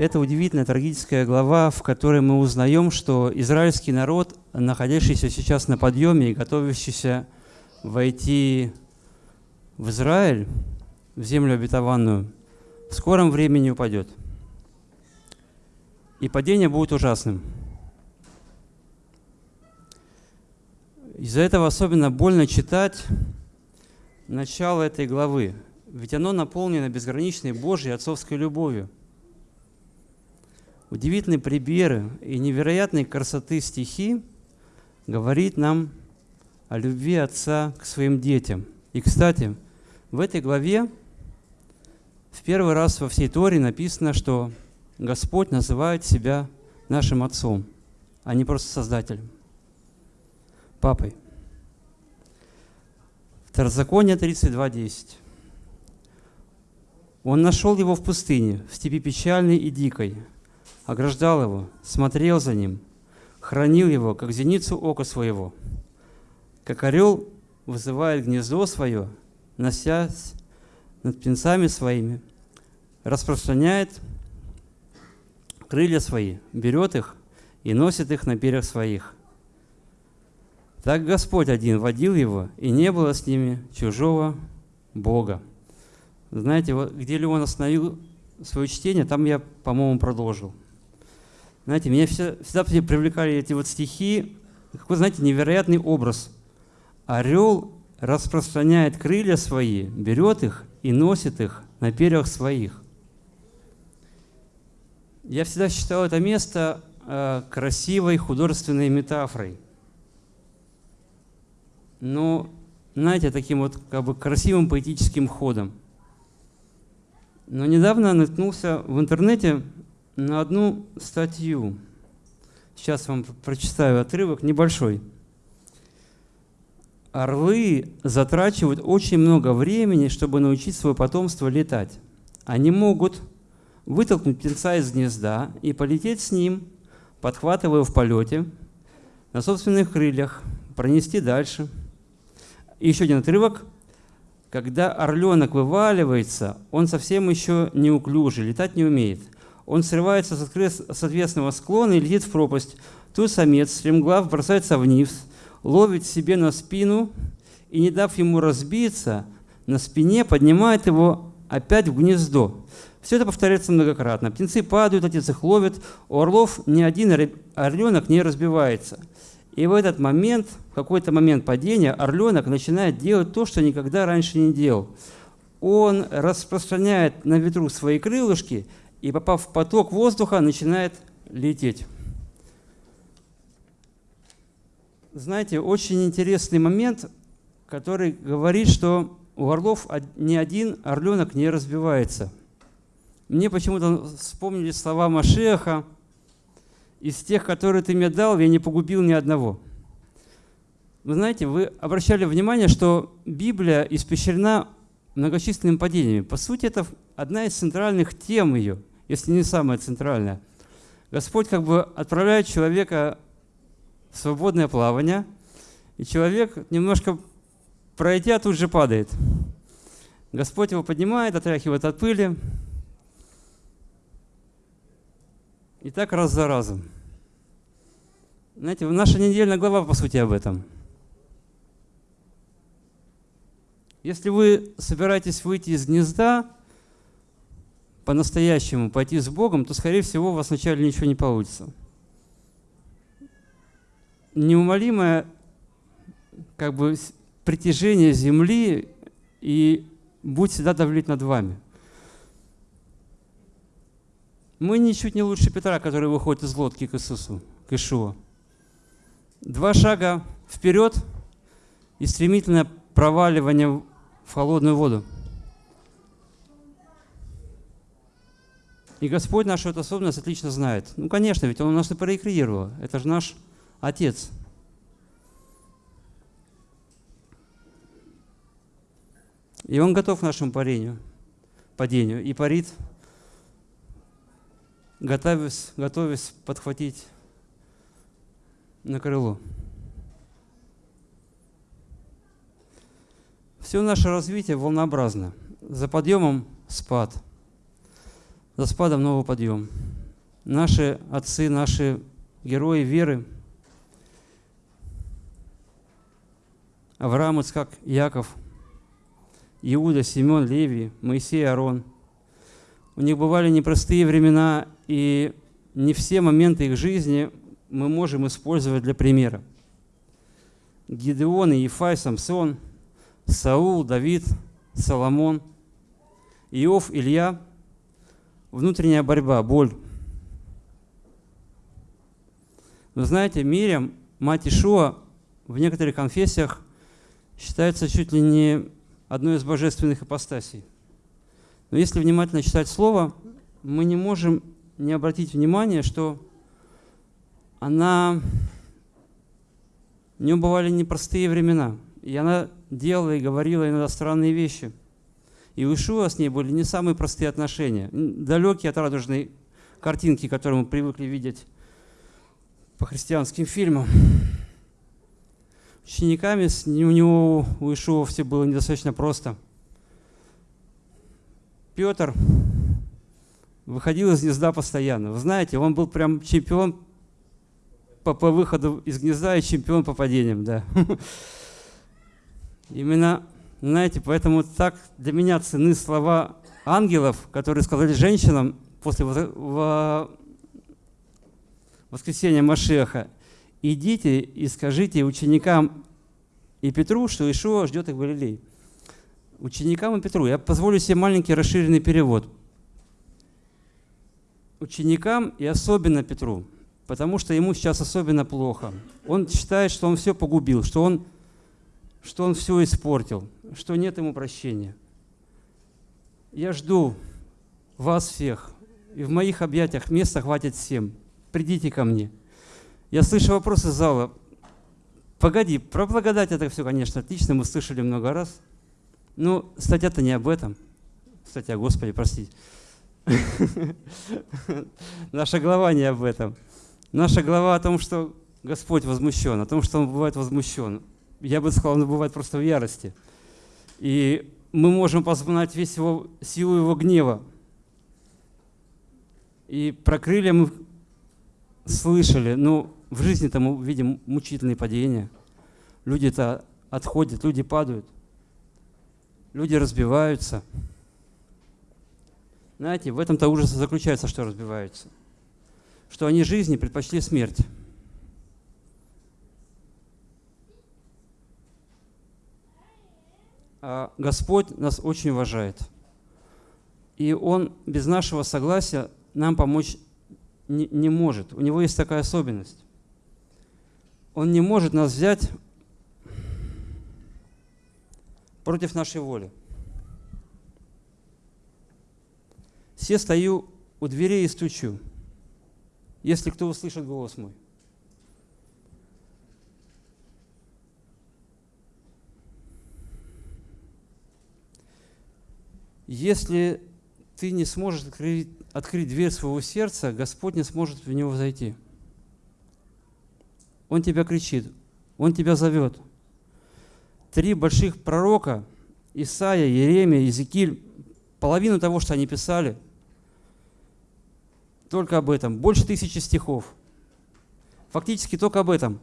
это удивительная трагическая глава, в которой мы узнаем, что израильский народ, находящийся сейчас на подъеме и готовящийся войти в Израиль, в землю обетованную, в скором времени упадет. И падение будет ужасным. Из-за этого особенно больно читать начало этой главы, ведь оно наполнено безграничной Божьей отцовской любовью. Удивительные примеры и невероятной красоты стихи говорит нам о любви отца к своим детям. И, кстати, в этой главе в первый раз во всей Торе написано, что Господь называет себя нашим Отцом, а не просто Создателем, Папой. Второзаконие 32.10. Он нашел его в пустыне, в степи печальной и дикой, ограждал его, смотрел за ним, хранил его, как зеницу ока своего. Как орел вызывает гнездо свое, носясь над птенцами своими, распространяет крылья свои, берет их и носит их на перьях своих. Так Господь один водил его, и не было с ними чужого Бога. Знаете, вот где Леон остановил свое чтение, там я, по-моему, продолжил. Знаете, меня всегда, всегда привлекали эти вот стихи, какой, знаете, невероятный образ. Орел распространяет крылья свои, берет их и носит их на перьях своих. Я всегда считал это место э, красивой художественной метафорой. Но, знаете, таким вот как бы красивым поэтическим ходом. Но недавно наткнулся в интернете на одну статью. Сейчас вам прочитаю отрывок небольшой. Орлы затрачивают очень много времени, чтобы научить свое потомство летать. Они могут вытолкнуть птенца из гнезда и полететь с ним, подхватывая в полете, на собственных крыльях, пронести дальше. И еще один отрывок. Когда орленок вываливается, он совсем еще неуклюжий, летать не умеет. Он срывается с ответственного склона и летит в пропасть. Тут самец, стремглав, бросается вниз – ловит себе на спину и, не дав ему разбиться, на спине поднимает его опять в гнездо. Все это повторяется многократно. Птенцы падают, отец их ловит. У орлов ни один орленок не разбивается. И в этот момент, в какой-то момент падения, орленок начинает делать то, что никогда раньше не делал. Он распространяет на ветру свои крылышки и, попав в поток воздуха, начинает лететь. знаете, очень интересный момент, который говорит, что у орлов ни один орленок не разбивается. Мне почему-то вспомнили слова Машеха, из тех, которые ты мне дал, я не погубил ни одного. Вы знаете, вы обращали внимание, что Библия испещрена многочисленными падениями. По сути, это одна из центральных тем ее, если не самая центральная. Господь как бы отправляет человека свободное плавание, и человек, немножко пройдя, тут же падает. Господь его поднимает, отряхивает от пыли. И так раз за разом. Знаете, наша недельная глава, по сути, об этом. Если вы собираетесь выйти из гнезда, по-настоящему пойти с Богом, то, скорее всего, у вас вначале ничего не получится неумолимое как бы, притяжение Земли и будет всегда давлеть над вами. Мы ничуть не лучше Петра, который выходит из лодки к Иисусу, к Ишуа. Два шага вперед и стремительное проваливание в холодную воду. И Господь нашу эту особенность отлично знает. Ну, конечно, ведь Он нас и проекрировал. Это же наш Отец. И Он готов к нашему парению, падению и парит, готовясь, готовясь подхватить на крыло. Все наше развитие волнообразно. За подъемом спад, за спадом новый подъем. наши отцы, наши герои веры. Авраам, Ицхак, Яков, Иуда, Симеон, Левий, Моисей, Арон. У них бывали непростые времена, и не все моменты их жизни мы можем использовать для примера. Гидеон, Ефай, Самсон, Саул, Давид, Соломон, Иов, Илья, внутренняя борьба, боль. Вы знаете, Мирям, мать Ишуа, в некоторых конфессиях считается чуть ли не одной из божественных ипостасей. Но если внимательно читать Слово, мы не можем не обратить внимание, что она... У нее бывали непростые времена, и она делала и говорила иногда странные вещи. И у Ишуа с ней были не самые простые отношения, далекие от радужной картинки, которую мы привыкли видеть по христианским фильмам. Учениками у него, у Ишуа все было недостаточно просто. Петр выходил из гнезда постоянно. Вы знаете, он был прям чемпион по, по выходу из гнезда и чемпион по падениям. Да. Именно, знаете, поэтому так для меня цены слова ангелов, которые сказали женщинам после воскресения Машеха, идите и скажите ученикам и Петру, что Ишуа ждет их в Галилее. Ученикам и Петру. Я позволю себе маленький расширенный перевод. Ученикам и особенно Петру, потому что ему сейчас особенно плохо. Он считает, что он все погубил, что он, что он все испортил, что нет ему прощения. Я жду вас всех, и в моих объятиях места хватит всем. Придите ко мне. Я слышу вопросы зала. Погоди, про благодать это все, конечно, отлично, мы слышали много раз. Но статья-то не об этом. Статья, Господи, простите. Наша глава не об этом. Наша глава о том, что Господь возмущен, о том, что Он бывает возмущен. Я бы сказал, Он бывает просто в ярости. И мы можем познать весь его, силу Его гнева. И про крылья мы слышали, но в жизни-то мы видим мучительные падения. Люди-то отходят, люди падают, люди разбиваются. Знаете, в этом-то ужас заключается, что разбиваются. Что они жизни предпочли смерть. Господь нас очень уважает. И Он без нашего согласия нам помочь не, не может. У него есть такая особенность. Он не может нас взять против нашей воли. Все стою у дверей и стучу, если кто услышит голос мой. Если ты не сможешь открыть, открыть дверь своего сердца, Господь не сможет в него зайти. Он тебя кричит, Он тебя зовет. Три больших пророка, Исаия, Еремия, Иезекииль, половину того, что они писали, только об этом. Больше тысячи стихов. Фактически только об этом.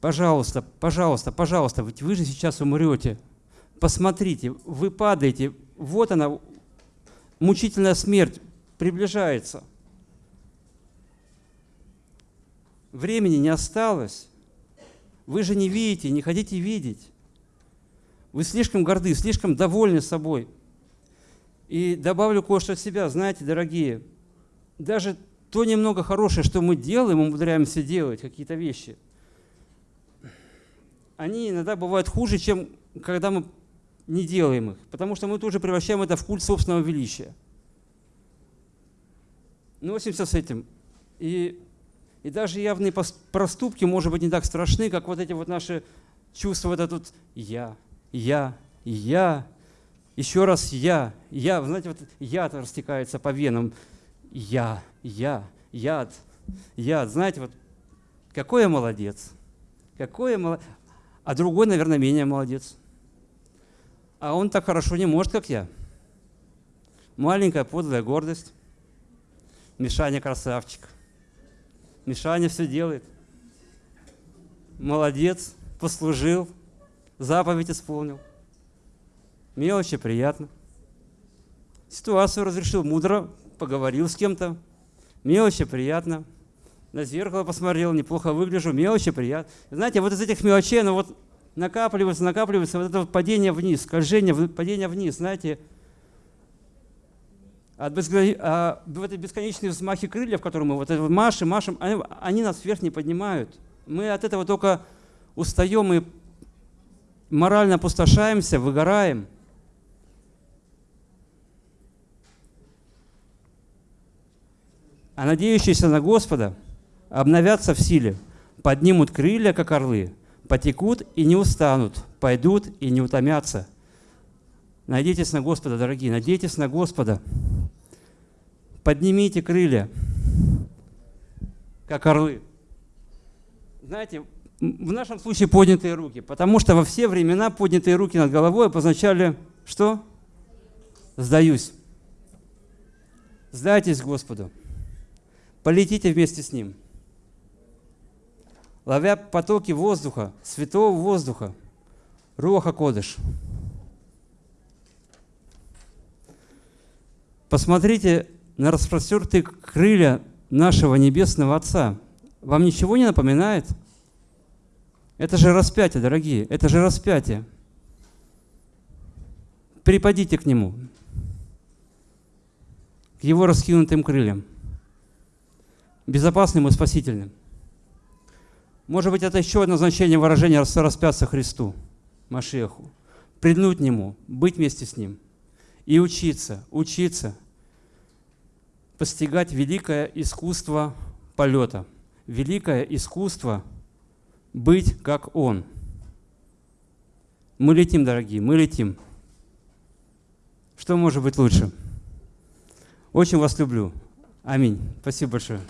Пожалуйста, пожалуйста, пожалуйста, ведь вы же сейчас умрете. Посмотрите, вы падаете. Вот она, мучительная смерть приближается. Времени не осталось. Вы же не видите, не хотите видеть. Вы слишком горды, слишком довольны собой. И добавлю кое-что от себя. Знаете, дорогие, даже то немного хорошее, что мы делаем, умудряемся делать какие-то вещи, они иногда бывают хуже, чем когда мы не делаем их, потому что мы тоже превращаем это в культ собственного величия. Носимся с этим. И, и даже явные проступки, может быть, не так страшны, как вот эти вот наши чувства, вот это тут «я», «я», «я», еще раз «я», «я». Знаете, вот яд растекается по венам. «Я», «я», «яд», «яд». Знаете, вот какой я молодец, какой я молодец. А другой, наверное, менее молодец а он так хорошо не может, как я. Маленькая подлая гордость. Мишаня красавчик. Мишаня все делает. Молодец, послужил, заповедь исполнил. Мелочи приятно. Ситуацию разрешил мудро, поговорил с кем-то. Мелочи приятно. На зеркало посмотрел, неплохо выгляжу, мелочи приятно. Знаете, вот из этих мелочей, оно вот накапливается, накапливается, вот это вот падение вниз, скольжение, падение вниз, знаете, от бескон... а, в этой бесконечные взмахи крыльев, которые мы вот это машем, машем, они, они нас вверх не поднимают. Мы от этого только устаем и морально опустошаемся, выгораем. А надеющиеся на Господа обновятся в силе, поднимут крылья, как орлы, потекут и не устанут, пойдут и не утомятся. Надейтесь на Господа, дорогие, надейтесь на Господа. Поднимите крылья, как орлы. Знаете, в нашем случае поднятые руки, потому что во все времена поднятые руки над головой обозначали что? Сдаюсь. Сдайтесь Господу. Полетите вместе с Ним. Ловя потоки воздуха, святого воздуха, Руаха Кодыш. Посмотрите на распростертые крылья нашего Небесного Отца. Вам ничего не напоминает? Это же распятие, дорогие, это же распятие. Припадите к Нему, к Его раскинутым крыльям, безопасным и спасительным. Может быть, это еще одно значение выражения распяться Христу, Машеху. Приднуть Нему, быть вместе с Ним и учиться, учиться, постигать великое искусство полета, великое искусство – быть как Он. Мы летим, дорогие, мы летим. Что может быть лучше? Очень вас люблю. Аминь. Спасибо большое.